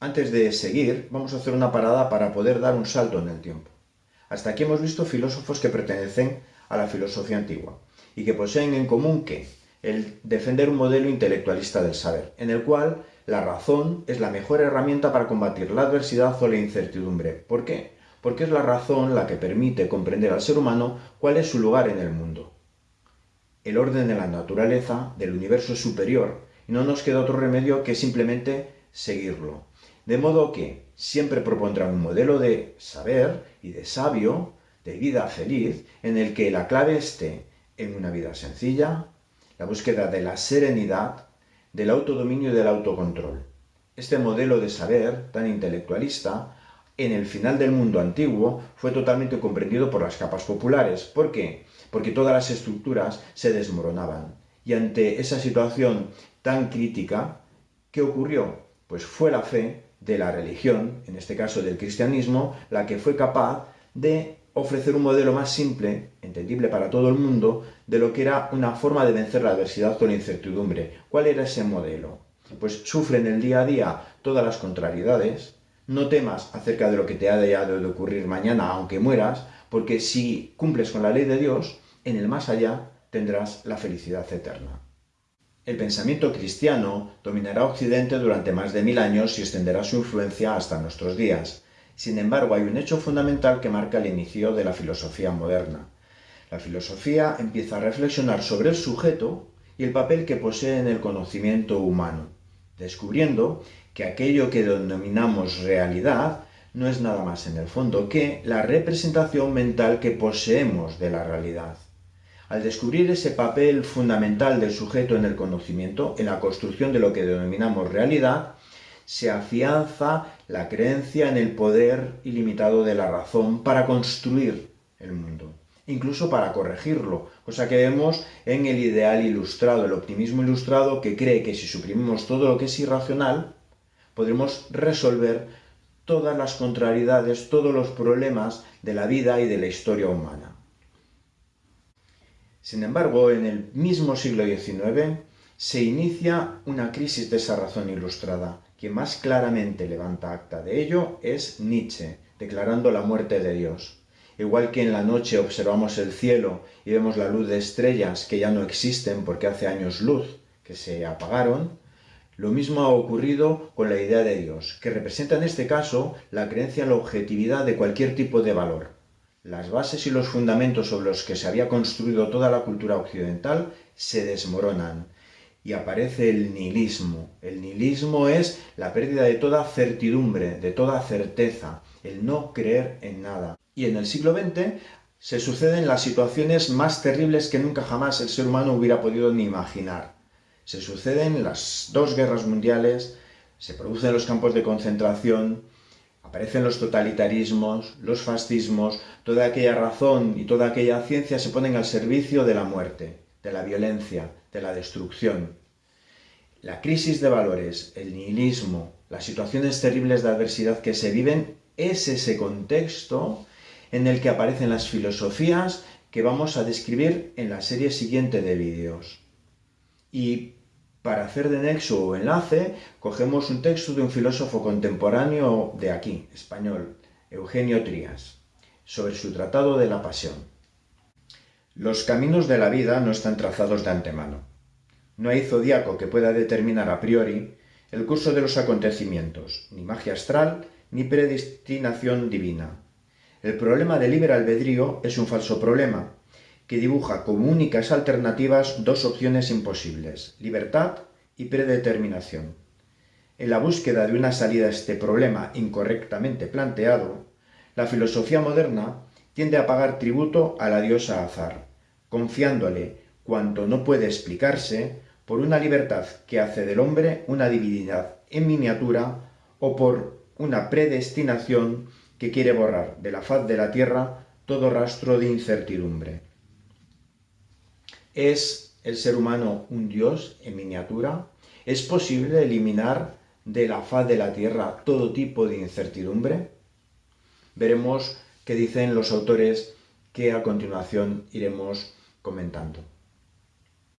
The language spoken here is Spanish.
Antes de seguir, vamos a hacer una parada para poder dar un salto en el tiempo. Hasta aquí hemos visto filósofos que pertenecen a la filosofía antigua y que poseen en común que el defender un modelo intelectualista del saber, en el cual la razón es la mejor herramienta para combatir la adversidad o la incertidumbre. ¿Por qué? Porque es la razón la que permite comprender al ser humano cuál es su lugar en el mundo. El orden de la naturaleza, del universo superior, y no nos queda otro remedio que simplemente seguirlo. De modo que siempre propondrá un modelo de saber y de sabio, de vida feliz, en el que la clave esté en una vida sencilla, la búsqueda de la serenidad, del autodominio y del autocontrol. Este modelo de saber tan intelectualista, en el final del mundo antiguo, fue totalmente comprendido por las capas populares. ¿Por qué? Porque todas las estructuras se desmoronaban. Y ante esa situación tan crítica, ¿qué ocurrió? Pues fue la fe de la religión, en este caso del cristianismo, la que fue capaz de ofrecer un modelo más simple, entendible para todo el mundo, de lo que era una forma de vencer la adversidad con incertidumbre. ¿Cuál era ese modelo? Pues sufre en el día a día todas las contrariedades, no temas acerca de lo que te ha de ocurrir mañana, aunque mueras, porque si cumples con la ley de Dios, en el más allá tendrás la felicidad eterna. El pensamiento cristiano dominará Occidente durante más de mil años y extenderá su influencia hasta nuestros días. Sin embargo, hay un hecho fundamental que marca el inicio de la filosofía moderna. La filosofía empieza a reflexionar sobre el sujeto y el papel que posee en el conocimiento humano, descubriendo que aquello que denominamos realidad no es nada más en el fondo que la representación mental que poseemos de la realidad. Al descubrir ese papel fundamental del sujeto en el conocimiento, en la construcción de lo que denominamos realidad, se afianza la creencia en el poder ilimitado de la razón para construir el mundo, incluso para corregirlo, cosa que vemos en el ideal ilustrado, el optimismo ilustrado que cree que si suprimimos todo lo que es irracional, podremos resolver todas las contrariedades, todos los problemas de la vida y de la historia humana. Sin embargo, en el mismo siglo XIX se inicia una crisis de esa razón ilustrada, quien más claramente levanta acta de ello es Nietzsche, declarando la muerte de Dios. Igual que en la noche observamos el cielo y vemos la luz de estrellas que ya no existen porque hace años luz que se apagaron, lo mismo ha ocurrido con la idea de Dios, que representa en este caso la creencia en la objetividad de cualquier tipo de valor. Las bases y los fundamentos sobre los que se había construido toda la cultura occidental se desmoronan y aparece el nihilismo. El nihilismo es la pérdida de toda certidumbre, de toda certeza, el no creer en nada. Y en el siglo XX se suceden las situaciones más terribles que nunca jamás el ser humano hubiera podido ni imaginar. Se suceden las dos guerras mundiales, se producen los campos de concentración, aparecen los totalitarismos, los fascismos, toda aquella razón y toda aquella ciencia se ponen al servicio de la muerte, de la violencia, de la destrucción. La crisis de valores, el nihilismo, las situaciones terribles de adversidad que se viven, es ese contexto en el que aparecen las filosofías que vamos a describir en la serie siguiente de vídeos. Y para hacer de nexo o enlace, cogemos un texto de un filósofo contemporáneo de aquí, español, Eugenio Trías, sobre su tratado de la pasión. Los caminos de la vida no están trazados de antemano. No hay zodiaco que pueda determinar a priori el curso de los acontecimientos, ni magia astral, ni predestinación divina. El problema del libre albedrío es un falso problema, que dibuja como únicas alternativas dos opciones imposibles, libertad y predeterminación. En la búsqueda de una salida a este problema incorrectamente planteado, la filosofía moderna tiende a pagar tributo a la diosa Azar, confiándole cuanto no puede explicarse por una libertad que hace del hombre una divinidad en miniatura o por una predestinación que quiere borrar de la faz de la tierra todo rastro de incertidumbre. ¿Es el ser humano un dios en miniatura? ¿Es posible eliminar de la faz de la tierra todo tipo de incertidumbre? Veremos qué dicen los autores que a continuación iremos comentando.